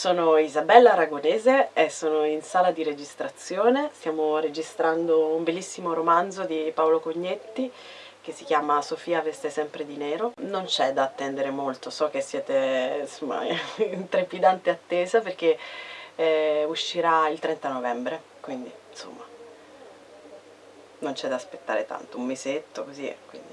Sono Isabella Aragonese e sono in sala di registrazione, stiamo registrando un bellissimo romanzo di Paolo Cognetti che si chiama Sofia veste sempre di nero. Non c'è da attendere molto, so che siete insomma, in trepidante attesa perché eh, uscirà il 30 novembre, quindi insomma non c'è da aspettare tanto, un mesetto così, quindi